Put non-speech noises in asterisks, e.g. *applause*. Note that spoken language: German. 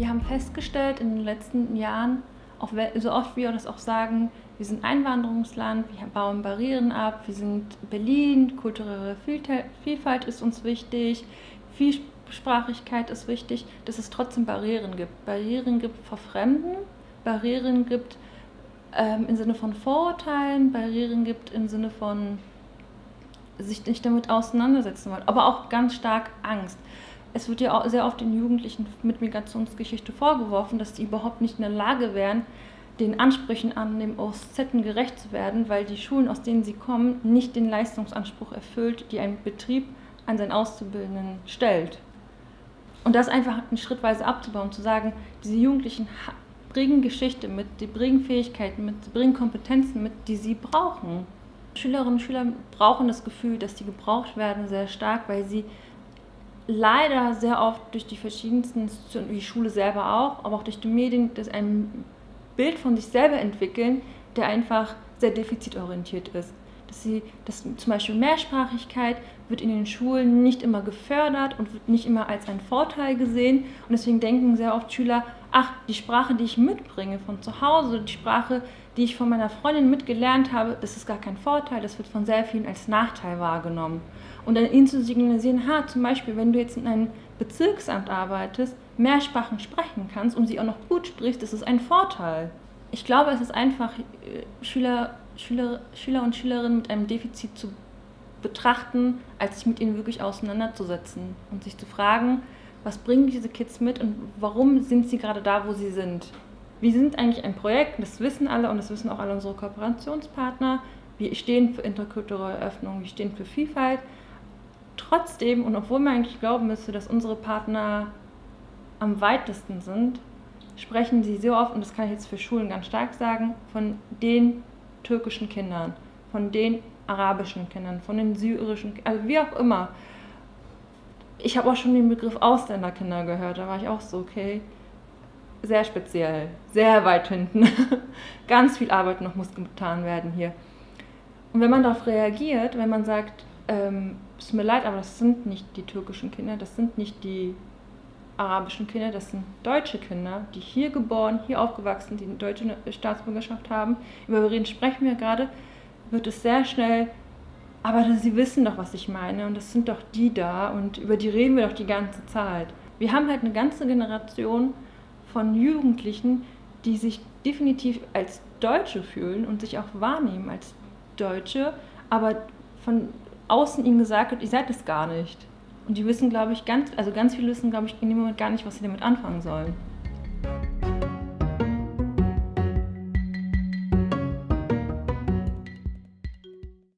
Wir haben festgestellt in den letzten Jahren, auch so oft wir das auch sagen, wir sind Einwanderungsland, wir bauen Barrieren ab, wir sind Berlin, kulturelle Vielfalt ist uns wichtig, Vielsprachigkeit ist wichtig, dass es trotzdem Barrieren gibt. Barrieren gibt vor Fremden, Barrieren gibt ähm, im Sinne von Vorurteilen, Barrieren gibt im Sinne von sich nicht damit auseinandersetzen wollen, aber auch ganz stark Angst es wird ja auch sehr oft den Jugendlichen mit Migrationsgeschichte vorgeworfen, dass sie überhaupt nicht in der Lage wären, den Ansprüchen an dem OSZ gerecht zu werden, weil die Schulen, aus denen sie kommen, nicht den Leistungsanspruch erfüllt, die ein Betrieb an seinen Auszubildenden stellt. Und das einfach schrittweise abzubauen, zu sagen, diese Jugendlichen bringen Geschichte mit, die bringen Fähigkeiten mit, die bringen Kompetenzen mit, die sie brauchen. Schülerinnen und Schüler brauchen das Gefühl, dass sie gebraucht werden, sehr stark, weil sie leider sehr oft durch die verschiedensten Institutionen, die Schule selber auch, aber auch durch die Medien, das ein Bild von sich selber entwickeln, der einfach sehr defizitorientiert ist. Dass sie, dass zum Beispiel Mehrsprachigkeit wird in den Schulen nicht immer gefördert und wird nicht immer als ein Vorteil gesehen. Und deswegen denken sehr oft Schüler, ach, die Sprache, die ich mitbringe von zu Hause, die Sprache, die ich von meiner Freundin mitgelernt habe, das ist gar kein Vorteil, das wird von sehr vielen als Nachteil wahrgenommen und dann ihnen zu signalisieren, ha, zum Beispiel, wenn du jetzt in einem Bezirksamt arbeitest, mehr Sprachen sprechen kannst und sie auch noch gut sprichst, das ist ein Vorteil. Ich glaube, es ist einfach, äh, Schüler, Schüler, Schüler und Schülerinnen mit einem Defizit zu betrachten, als sich mit ihnen wirklich auseinanderzusetzen und sich zu fragen, was bringen diese Kids mit und warum sind sie gerade da, wo sie sind. Wir sind eigentlich ein Projekt, das wissen alle und das wissen auch alle unsere Kooperationspartner. Wir stehen für interkulturelle Öffnung, wir stehen für Vielfalt, trotzdem, und obwohl man eigentlich glauben müsste, dass unsere Partner am weitesten sind, sprechen sie so oft, und das kann ich jetzt für Schulen ganz stark sagen, von den türkischen Kindern, von den arabischen Kindern, von den syrischen, also wie auch immer. Ich habe auch schon den Begriff Ausländerkinder gehört, da war ich auch so, okay, sehr speziell, sehr weit hinten. *laughs* Ganz viel Arbeit noch muss getan werden hier. Und wenn man darauf reagiert, wenn man sagt, ähm, es tut mir leid, aber das sind nicht die türkischen Kinder, das sind nicht die arabischen Kinder, das sind deutsche Kinder, die hier geboren, hier aufgewachsen, die eine deutsche Staatsbürgerschaft haben. Über wen sprechen wir gerade? Wird es sehr schnell, aber sie wissen doch, was ich meine und das sind doch die da und über die reden wir doch die ganze Zeit. Wir haben halt eine ganze Generation von Jugendlichen, die sich definitiv als Deutsche fühlen und sich auch wahrnehmen als Deutsche, aber von außen ihnen gesagt wird, ihr seid es gar nicht. Und die wissen, glaube ich, ganz, also ganz viele wissen, glaube ich, in dem Moment gar nicht, was sie damit anfangen sollen.